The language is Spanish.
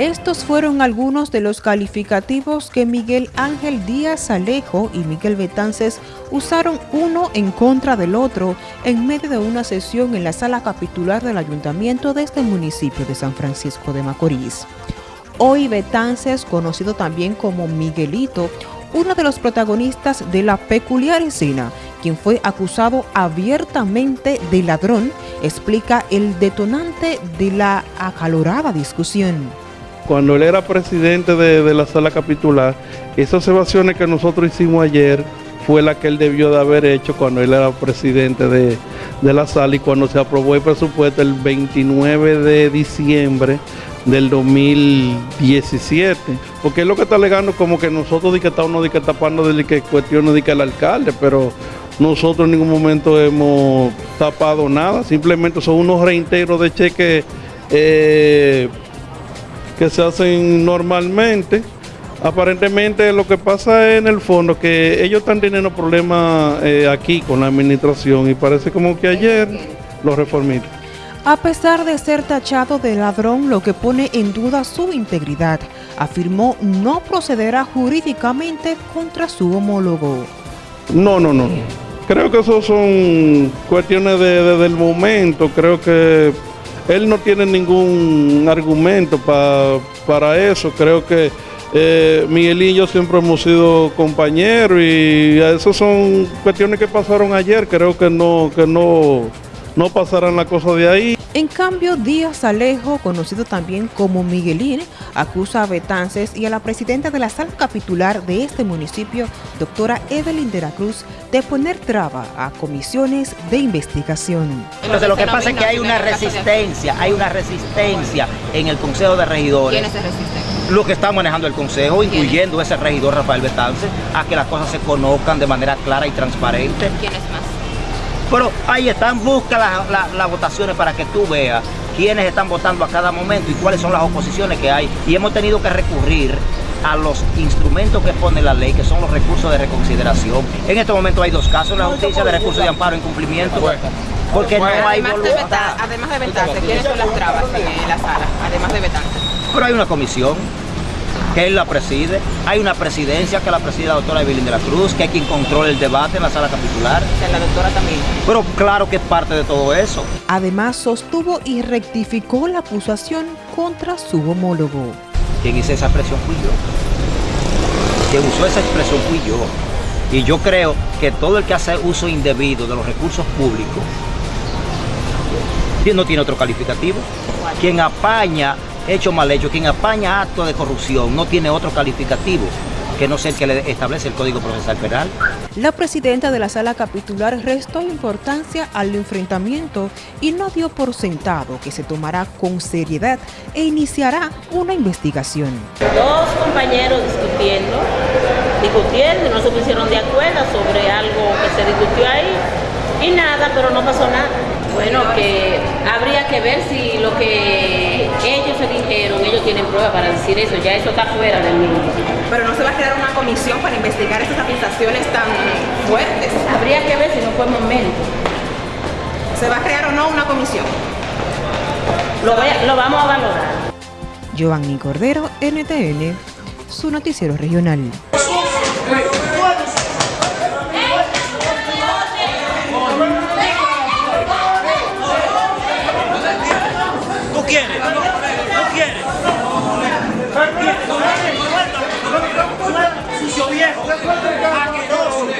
Estos fueron algunos de los calificativos que Miguel Ángel Díaz Alejo y Miguel Betances usaron uno en contra del otro en medio de una sesión en la sala capitular del ayuntamiento de este municipio de San Francisco de Macorís. Hoy Betances, conocido también como Miguelito, uno de los protagonistas de la peculiar escena, quien fue acusado abiertamente de ladrón, explica el detonante de la acalorada discusión cuando él era presidente de, la sala capitular, esas observaciones que nosotros hicimos ayer fue la que él debió de haber hecho cuando él era presidente de, la sala y cuando se aprobó el presupuesto el 29 de diciembre del 2017. Porque es lo que está alegando como que nosotros de que estamos de que tapando de que cuestiones de que el alcalde, pero nosotros en ningún momento hemos tapado nada, simplemente son unos reintegros de cheque eh, que se hacen normalmente. Aparentemente lo que pasa en el fondo que ellos están teniendo problemas eh, aquí con la administración y parece como que ayer los reformistas. A pesar de ser tachado de ladrón, lo que pone en duda su integridad, afirmó no procederá jurídicamente contra su homólogo. No, no, no. Creo que eso son cuestiones de, del momento. Creo que él no tiene ningún argumento para eso. Creo que eh, Miguel y yo siempre hemos sido compañeros y eso son cuestiones que pasaron ayer. Creo que no, que no, no pasarán la cosa de ahí. En cambio, Díaz Alejo, conocido también como Miguelín, acusa a Betances y a la presidenta de la sala capitular de este municipio, doctora Evelyn de la Cruz, de poner traba a comisiones de investigación. Entonces lo que pasa es que hay una resistencia, hay una resistencia en el Consejo de Regidores. ¿Quiénes se resisten? Lo que está manejando el Consejo, incluyendo ese regidor Rafael Betances, a que las cosas se conozcan de manera clara y transparente. ¿Quiénes más? Pero ahí están, busca las votaciones para que tú veas quiénes están votando a cada momento y cuáles son las oposiciones que hay. Y hemos tenido que recurrir a los instrumentos que pone la ley, que son los recursos de reconsideración. En este momento hay dos casos, la justicia de recursos de amparo en cumplimiento. Porque no hay voluntad. además de vetarse, ¿quiénes son las trabas en la sala? Además de vetarse. Pero hay una comisión que él la preside. Hay una presidencia que la preside la doctora Evelyn de la Cruz, que hay quien controla el debate en la sala capitular. la doctora también. Pero claro que es parte de todo eso. Además, sostuvo y rectificó la acusación contra su homólogo. Quien hizo esa expresión fui yo. Quien usó esa expresión fui yo. Y yo creo que todo el que hace uso indebido de los recursos públicos no tiene otro calificativo. Quien apaña hecho mal hecho, quien apaña acto de corrupción no tiene otro calificativo que no sea el que le establece el Código Procesal Penal. La presidenta de la sala capitular restó importancia al enfrentamiento y no dio por sentado que se tomará con seriedad e iniciará una investigación. Dos compañeros discutiendo, discutiendo, no se pusieron de acuerdo sobre algo que se discutió ahí y nada, pero no pasó nada. Bueno, que habría que ver si lo que tienen pruebas para decir eso, ya eso está fuera del mismo. Pero no se va a crear una comisión para investigar estas acusaciones tan fuertes. Habría que ver si no fue momento. ¿Se va a crear o no una comisión? Lo, lo vamos a valorar. Giovanni Cordero, NTN, su noticiero regional. no quiere. No quiere, no quiere. Sucio viejo, asqueroso.